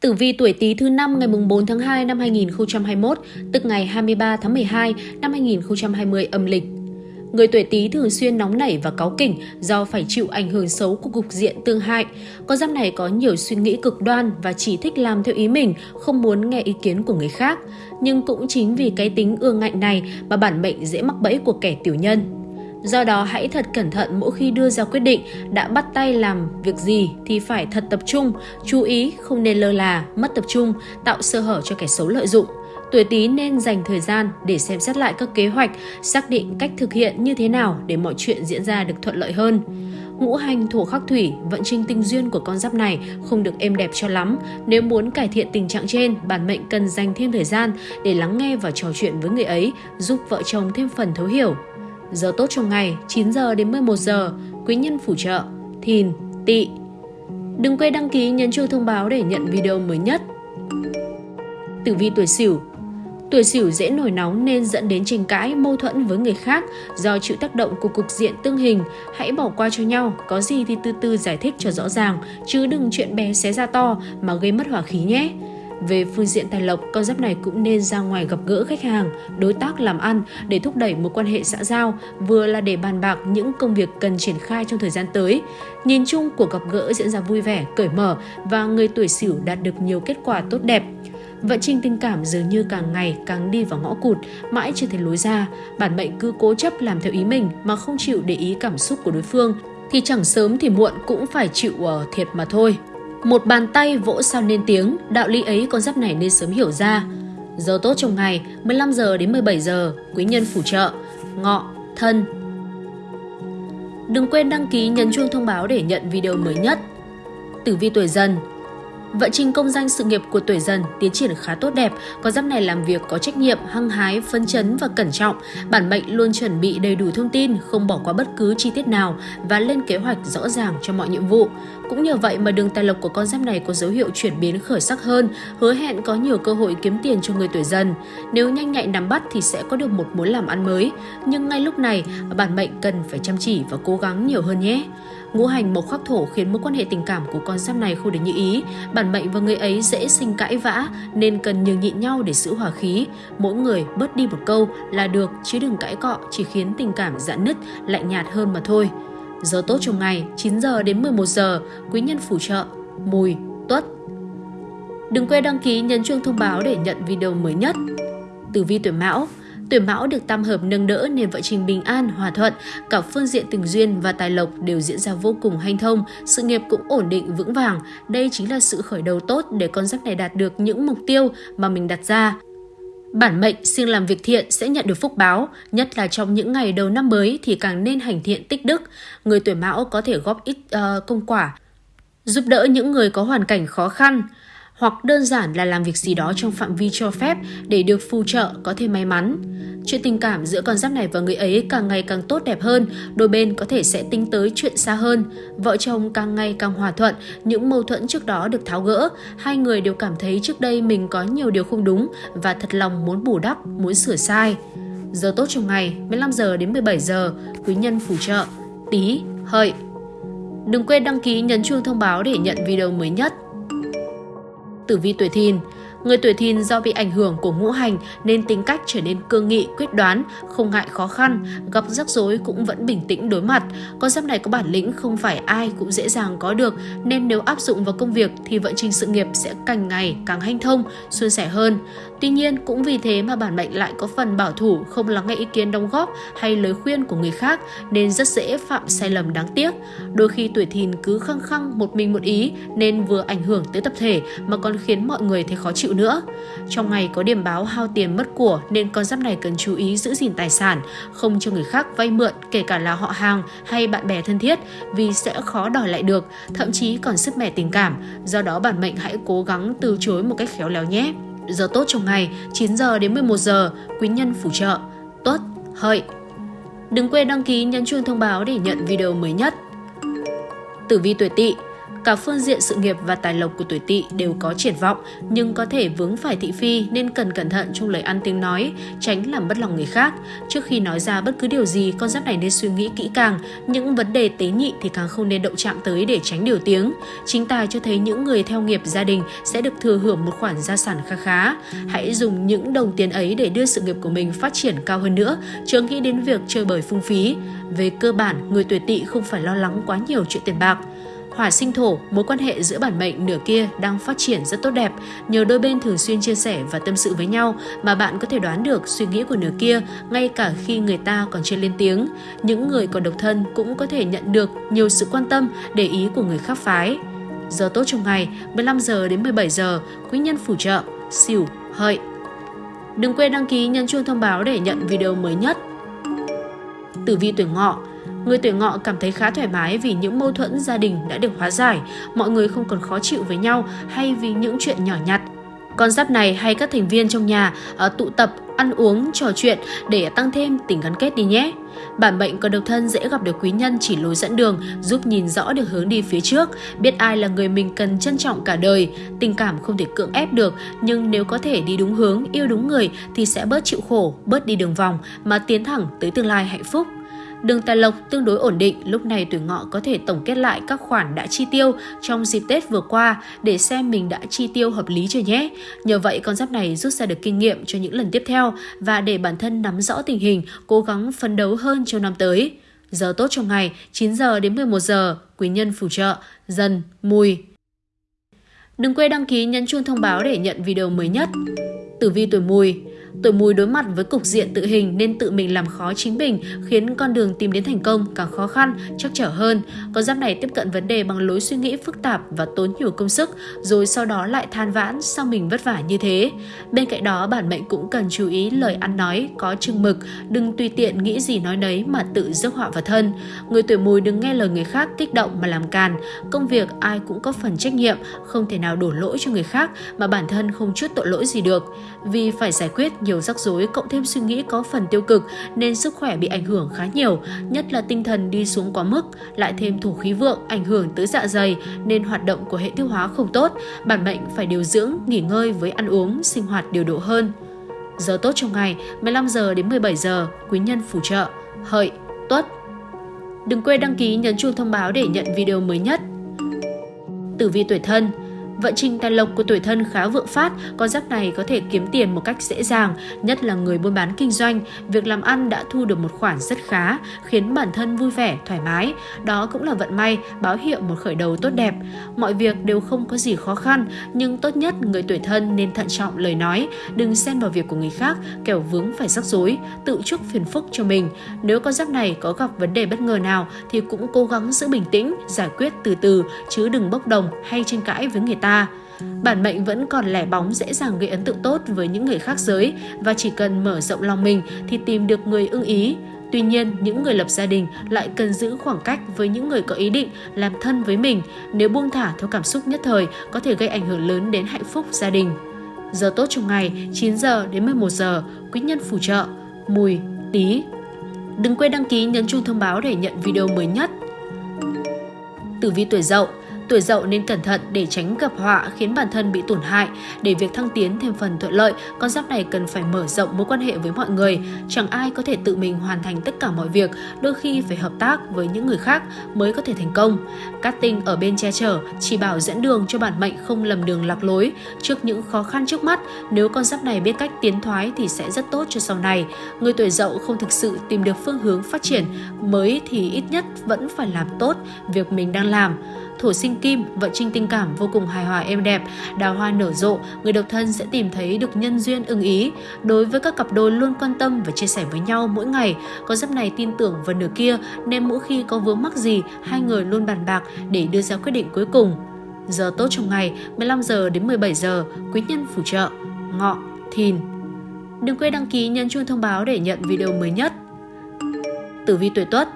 Tử vi tuổi Tý thứ năm ngày 4 tháng 2 năm 2021, tức ngày 23 tháng 12 năm 2020 âm lịch. Người tuổi Tý thường xuyên nóng nảy và cáu kỉnh do phải chịu ảnh hưởng xấu của cục diện tương hại. Con giáp này có nhiều suy nghĩ cực đoan và chỉ thích làm theo ý mình, không muốn nghe ý kiến của người khác. Nhưng cũng chính vì cái tính ương ngạnh này mà bản mệnh dễ mắc bẫy của kẻ tiểu nhân. Do đó hãy thật cẩn thận mỗi khi đưa ra quyết định, đã bắt tay làm việc gì thì phải thật tập trung, chú ý không nên lơ là, mất tập trung, tạo sơ hở cho kẻ xấu lợi dụng. Tuổi Tý nên dành thời gian để xem xét lại các kế hoạch, xác định cách thực hiện như thế nào để mọi chuyện diễn ra được thuận lợi hơn. Ngũ hành thổ khắc thủy, vận trình tình duyên của con giáp này không được êm đẹp cho lắm. Nếu muốn cải thiện tình trạng trên, bản mệnh cần dành thêm thời gian để lắng nghe và trò chuyện với người ấy, giúp vợ chồng thêm phần thấu hiểu. Giờ tốt trong ngày 9 giờ đến 11 giờ, quý nhân phù trợ, thìn, tỵ. Đừng quên đăng ký nhấn chuông thông báo để nhận video mới nhất. Tử vi tuổi Sửu Tuổi Sửu dễ nổi nóng nên dẫn đến tranh cãi, mâu thuẫn với người khác do chịu tác động của cục diện tương hình. Hãy bỏ qua cho nhau, có gì thì từ từ giải thích cho rõ ràng, chứ đừng chuyện bé xé ra to mà gây mất hỏa khí nhé. Về phương diện tài lộc, con giáp này cũng nên ra ngoài gặp gỡ khách hàng, đối tác làm ăn để thúc đẩy mối quan hệ xã giao, vừa là để bàn bạc những công việc cần triển khai trong thời gian tới. Nhìn chung cuộc gặp gỡ diễn ra vui vẻ, cởi mở và người tuổi Sửu đạt được nhiều kết quả tốt đẹp. Vận trình tình cảm dường như càng ngày càng đi vào ngõ cụt, mãi chưa thấy lối ra. Bản mệnh cứ cố chấp làm theo ý mình mà không chịu để ý cảm xúc của đối phương, thì chẳng sớm thì muộn cũng phải chịu uh, thiệt mà thôi. Một bàn tay vỗ sao nên tiếng, đạo lý ấy con giáp này nên sớm hiểu ra. Giờ tốt trong ngày 15 giờ đến 17 giờ, quý nhân phù trợ, ngọ, thân. Đừng quên đăng ký nhấn chuông thông báo để nhận video mới nhất. Tử vi tuổi dần Vận trình công danh sự nghiệp của tuổi dần tiến triển khá tốt đẹp, có giáp này làm việc có trách nhiệm, hăng hái, phấn chấn và cẩn trọng. Bản mệnh luôn chuẩn bị đầy đủ thông tin, không bỏ qua bất cứ chi tiết nào và lên kế hoạch rõ ràng cho mọi nhiệm vụ. Cũng nhờ vậy mà đường tài lộc của con giáp này có dấu hiệu chuyển biến khởi sắc hơn, hứa hẹn có nhiều cơ hội kiếm tiền cho người tuổi dần. Nếu nhanh nhạy nắm bắt thì sẽ có được một mối làm ăn mới, nhưng ngay lúc này bản mệnh cần phải chăm chỉ và cố gắng nhiều hơn nhé. Ngũ hành mộc khắc thổ khiến mối quan hệ tình cảm của con giáp này không được như ý. Bản mệnh và người ấy dễ sinh cãi vã nên cần nhường nhịn nhau để giữ hòa khí. Mỗi người bớt đi một câu là được chứ đừng cãi cọ chỉ khiến tình cảm giãn nứt, lạnh nhạt hơn mà thôi. Giờ tốt trong ngày 9 giờ đến 11 giờ, quý nhân phù trợ, mùi, tuất. Đừng quên đăng ký nhấn chuông thông báo để nhận video mới nhất. Tử vi tuổi Mão Tuổi Mão được tam hợp nâng đỡ nên vợ trình bình an, hòa thuận, cả phương diện tình duyên và tài lộc đều diễn ra vô cùng hanh thông, sự nghiệp cũng ổn định vững vàng. Đây chính là sự khởi đầu tốt để con giáp này đạt được những mục tiêu mà mình đặt ra. Bản mệnh siêng làm việc thiện sẽ nhận được phúc báo, nhất là trong những ngày đầu năm mới thì càng nên hành thiện tích đức. Người tuổi mão có thể góp ít uh, công quả, giúp đỡ những người có hoàn cảnh khó khăn hoặc đơn giản là làm việc gì đó trong phạm vi cho phép để được phù trợ có thể may mắn. Chuyện tình cảm giữa con giáp này và người ấy càng ngày càng tốt đẹp hơn, đôi bên có thể sẽ tính tới chuyện xa hơn. Vợ chồng càng ngày càng hòa thuận, những mâu thuẫn trước đó được tháo gỡ, hai người đều cảm thấy trước đây mình có nhiều điều không đúng và thật lòng muốn bù đắp, muốn sửa sai. Giờ tốt trong ngày 15 giờ đến 17 giờ, quý nhân phù trợ, tí, hợi. Đừng quên đăng ký nhấn chuông thông báo để nhận video mới nhất tử vi tuổi thìn. Người tuổi thìn do bị ảnh hưởng của ngũ hành nên tính cách trở nên cương nghị, quyết đoán, không ngại khó khăn, gặp rắc rối cũng vẫn bình tĩnh đối mặt. Con giáp này có bản lĩnh không phải ai cũng dễ dàng có được nên nếu áp dụng vào công việc thì vận trình sự nghiệp sẽ càng ngày càng hanh thông, suôn sẻ hơn. Tuy nhiên cũng vì thế mà bản mệnh lại có phần bảo thủ, không lắng nghe ý kiến đóng góp hay lời khuyên của người khác nên rất dễ phạm sai lầm đáng tiếc. Đôi khi tuổi thìn cứ khăng khăng một mình một ý nên vừa ảnh hưởng tới tập thể mà còn khiến mọi người thấy khó chịu nữa. Trong ngày có điểm báo hao tiền mất của nên con giáp này cần chú ý giữ gìn tài sản, không cho người khác vay mượn kể cả là họ hàng hay bạn bè thân thiết vì sẽ khó đòi lại được, thậm chí còn sức mẻ tình cảm. Do đó bản mệnh hãy cố gắng từ chối một cách khéo léo nhé. Giờ tốt trong ngày 9 giờ đến 11 giờ, quý nhân phù trợ, tuất, hợi. Đừng quên đăng ký nhấn chuông thông báo để nhận video mới nhất. Tử vi tuổi tỵ Cả phương diện sự nghiệp và tài lộc của tuổi tỵ đều có triển vọng, nhưng có thể vướng phải thị phi nên cần cẩn thận trong lời ăn tiếng nói, tránh làm bất lòng người khác. Trước khi nói ra bất cứ điều gì, con giáp này nên suy nghĩ kỹ càng. Những vấn đề tế nhị thì càng không nên động chạm tới để tránh điều tiếng. Chính tài cho thấy những người theo nghiệp gia đình sẽ được thừa hưởng một khoản gia sản khá khá. Hãy dùng những đồng tiền ấy để đưa sự nghiệp của mình phát triển cao hơn nữa, chớ nghĩ đến việc chơi bời phung phí. Về cơ bản, người tuổi tỵ không phải lo lắng quá nhiều chuyện tiền bạc. Hỏa sinh thổ, mối quan hệ giữa bản mệnh nửa kia đang phát triển rất tốt đẹp. Nhờ đôi bên thường xuyên chia sẻ và tâm sự với nhau mà bạn có thể đoán được suy nghĩ của nửa kia ngay cả khi người ta còn chưa lên tiếng. Những người còn độc thân cũng có thể nhận được nhiều sự quan tâm, để ý của người khác phái. Giờ tốt trong ngày 15 giờ đến 17 giờ, quý nhân phù trợ, xỉu, hợi. Đừng quên đăng ký nhấn chuông thông báo để nhận video mới nhất. Tử vi tuổi ngọ Người tuổi ngọ cảm thấy khá thoải mái vì những mâu thuẫn gia đình đã được hóa giải, mọi người không còn khó chịu với nhau hay vì những chuyện nhỏ nhặt. Con giáp này hay các thành viên trong nhà ở tụ tập, ăn uống, trò chuyện để tăng thêm tình gắn kết đi nhé. Bản mệnh còn độc thân dễ gặp được quý nhân chỉ lối dẫn đường, giúp nhìn rõ được hướng đi phía trước, biết ai là người mình cần trân trọng cả đời. Tình cảm không thể cưỡng ép được, nhưng nếu có thể đi đúng hướng, yêu đúng người thì sẽ bớt chịu khổ, bớt đi đường vòng mà tiến thẳng tới tương lai hạnh phúc. Đường tài lộc tương đối ổn định, lúc này tuổi ngọ có thể tổng kết lại các khoản đã chi tiêu trong dịp Tết vừa qua để xem mình đã chi tiêu hợp lý chưa nhé. Nhờ vậy con giáp này rút ra được kinh nghiệm cho những lần tiếp theo và để bản thân nắm rõ tình hình, cố gắng phấn đấu hơn cho năm tới. Giờ tốt trong ngày 9 giờ đến 11 giờ, quý nhân phù trợ, dần, mùi. Đừng quên đăng ký nhấn chuông thông báo để nhận video mới nhất. Tử vi tuổi mùi Tuổi mùi đối mặt với cục diện tự hình nên tự mình làm khó chính mình, khiến con đường tìm đến thành công càng khó khăn, chắc trở hơn. Con giáp này tiếp cận vấn đề bằng lối suy nghĩ phức tạp và tốn nhiều công sức, rồi sau đó lại than vãn sao mình vất vả như thế. Bên cạnh đó, bản mệnh cũng cần chú ý lời ăn nói, có chừng mực, đừng tùy tiện nghĩ gì nói đấy mà tự rước họa vào thân. Người tuổi mùi đừng nghe lời người khác kích động mà làm càn. Công việc ai cũng có phần trách nhiệm, không thể nào đổ lỗi cho người khác mà bản thân không chút tội lỗi gì được. Vì phải giải quyết nhiều rắc rối cộng thêm suy nghĩ có phần tiêu cực nên sức khỏe bị ảnh hưởng khá nhiều, nhất là tinh thần đi xuống quá mức, lại thêm thổ khí vượng ảnh hưởng tới dạ dày nên hoạt động của hệ tiêu hóa không tốt, bản mệnh phải điều dưỡng, nghỉ ngơi với ăn uống, sinh hoạt điều độ hơn. Giờ tốt trong ngày 15 giờ đến 17 giờ, quý nhân phù trợ, hợi, tuất. Đừng quên đăng ký nhấn chuông thông báo để nhận video mới nhất. Tử vi tuổi thân Vận trình tài lộc của tuổi thân khá vượng phát, con giáp này có thể kiếm tiền một cách dễ dàng, nhất là người buôn bán kinh doanh. Việc làm ăn đã thu được một khoản rất khá, khiến bản thân vui vẻ, thoải mái. Đó cũng là vận may, báo hiệu một khởi đầu tốt đẹp. Mọi việc đều không có gì khó khăn, nhưng tốt nhất người tuổi thân nên thận trọng lời nói, đừng xen vào việc của người khác, kẻo vướng phải rắc rối, tự chuốc phiền phức cho mình. Nếu con giáp này có gặp vấn đề bất ngờ nào thì cũng cố gắng giữ bình tĩnh, giải quyết từ từ, chứ đừng bốc đồng hay tranh cãi với người ta ta. Bản mệnh vẫn còn lẻ bóng dễ dàng gây ấn tượng tốt với những người khác giới và chỉ cần mở rộng lòng mình thì tìm được người ưng ý. Tuy nhiên, những người lập gia đình lại cần giữ khoảng cách với những người có ý định làm thân với mình. Nếu buông thả theo cảm xúc nhất thời có thể gây ảnh hưởng lớn đến hạnh phúc gia đình. Giờ tốt trong ngày 9 giờ đến 11 giờ, quý nhân phù trợ, mùi, tí. Đừng quên đăng ký nhấn chuông thông báo để nhận video mới nhất. Tử vi tuổi dậu Tuổi dậu nên cẩn thận để tránh gặp họa khiến bản thân bị tổn hại. Để việc thăng tiến thêm phần thuận lợi, con giáp này cần phải mở rộng mối quan hệ với mọi người. Chẳng ai có thể tự mình hoàn thành tất cả mọi việc, đôi khi phải hợp tác với những người khác mới có thể thành công. Cát tinh ở bên che chở, chỉ bảo dẫn đường cho bản mệnh không lầm đường lạc lối. Trước những khó khăn trước mắt, nếu con giáp này biết cách tiến thoái thì sẽ rất tốt cho sau này. Người tuổi dậu không thực sự tìm được phương hướng phát triển mới thì ít nhất vẫn phải làm tốt việc mình đang làm thổ sinh kim, vận trình tình cảm vô cùng hài hòa êm đẹp, đào hoa nở rộ, người độc thân sẽ tìm thấy được nhân duyên ưng ý. Đối với các cặp đôi luôn quan tâm và chia sẻ với nhau mỗi ngày, có giáp này tin tưởng vào nửa kia nên mỗi khi có vướng mắc gì, hai người luôn bàn bạc để đưa ra quyết định cuối cùng. Giờ tốt trong ngày 15 giờ đến 17 giờ, quý nhân phù trợ, ngọ, thìn. Đừng quên đăng ký nhấn chuông thông báo để nhận video mới nhất. Tử vi tuổi Tuất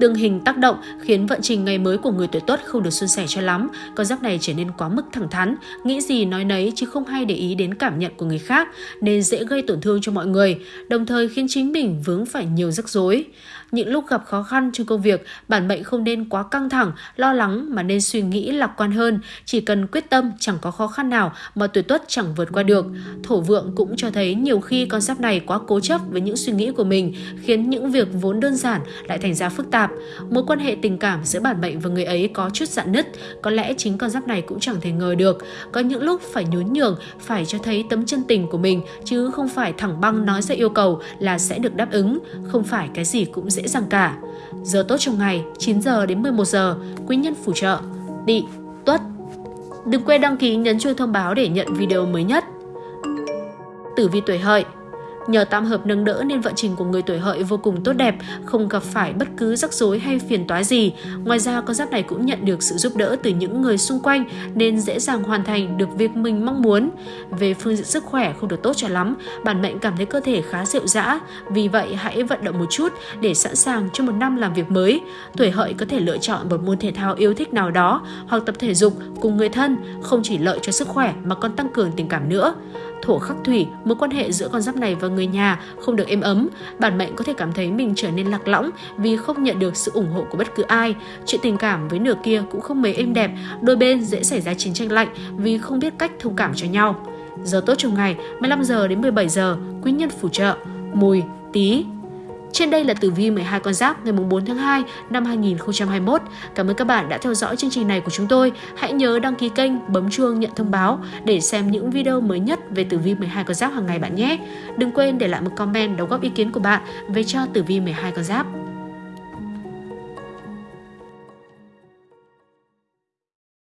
Tương hình tác động khiến vận trình ngày mới của người tuổi tuất không được suôn sẻ cho lắm. Con giáp này trở nên quá mức thẳng thắn, nghĩ gì nói nấy chứ không hay để ý đến cảm nhận của người khác nên dễ gây tổn thương cho mọi người, đồng thời khiến chính mình vướng phải nhiều rắc rối những lúc gặp khó khăn trong công việc, bản mệnh không nên quá căng thẳng, lo lắng mà nên suy nghĩ lạc quan hơn. Chỉ cần quyết tâm chẳng có khó khăn nào mà tuổi tuất chẳng vượt qua được. Thổ vượng cũng cho thấy nhiều khi con giáp này quá cố chấp với những suy nghĩ của mình, khiến những việc vốn đơn giản lại thành ra phức tạp. Mối quan hệ tình cảm giữa bản mệnh và người ấy có chút dạn nứt, có lẽ chính con giáp này cũng chẳng thể ngờ được. Có những lúc phải nhún nhường, phải cho thấy tấm chân tình của mình, chứ không phải thẳng băng nói ra yêu cầu là sẽ được đáp ứng, không phải cái gì cũng dễ dàng cả. Giờ tốt trong ngày 9 giờ đến 11 giờ, quý nhân phù trợ, tỵ, tuất. Đừng quên đăng ký nhấn chuông thông báo để nhận video mới nhất. Tử vi tuổi hợi Nhờ tam hợp nâng đỡ nên vận trình của người tuổi hợi vô cùng tốt đẹp, không gặp phải bất cứ rắc rối hay phiền toái gì. Ngoài ra, con giáp này cũng nhận được sự giúp đỡ từ những người xung quanh nên dễ dàng hoàn thành được việc mình mong muốn. Về phương diện sức khỏe không được tốt cho lắm, bản mệnh cảm thấy cơ thể khá rệu rã, vì vậy hãy vận động một chút để sẵn sàng cho một năm làm việc mới. Tuổi hợi có thể lựa chọn một môn thể thao yêu thích nào đó hoặc tập thể dục cùng người thân, không chỉ lợi cho sức khỏe mà còn tăng cường tình cảm nữa thổ khắc thủy, mối quan hệ giữa con giáp này và người nhà không được êm ấm. Bản mệnh có thể cảm thấy mình trở nên lạc lõng vì không nhận được sự ủng hộ của bất cứ ai. Chuyện tình cảm với nửa kia cũng không mấy êm đẹp, đôi bên dễ xảy ra chiến tranh lạnh vì không biết cách thông cảm cho nhau. Giờ tốt trong ngày 15 giờ đến 17 giờ, quý nhân phù trợ, mùi, tí, trên đây là tử vi 12 con giáp ngày 4 tháng 2 năm 2021. Cảm ơn các bạn đã theo dõi chương trình này của chúng tôi. Hãy nhớ đăng ký kênh, bấm chuông nhận thông báo để xem những video mới nhất về tử vi 12 con giáp hàng ngày bạn nhé. Đừng quên để lại một comment đóng góp ý kiến của bạn về cho tử vi 12 con giáp.